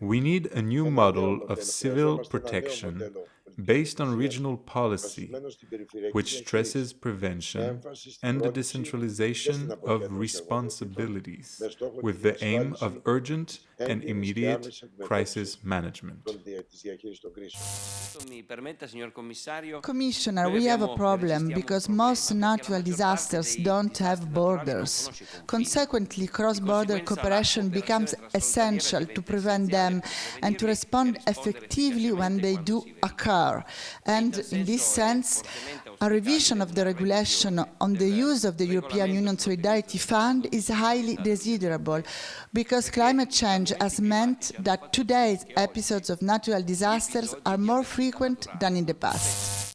We need a new model of civil protection based on regional policy, which stresses prevention and the decentralization of responsibilities, with the aim of urgent and immediate crisis management. Commissioner, we have a problem because most natural disasters don't have borders. Consequently, cross-border cooperation becomes essential to prevent them and to respond effectively when they do occur. And in this sense, a revision of the regulation on the use of the European Union Solidarity Fund is highly desirable because climate change has meant that today's episodes of natural disasters are more frequent than in the past.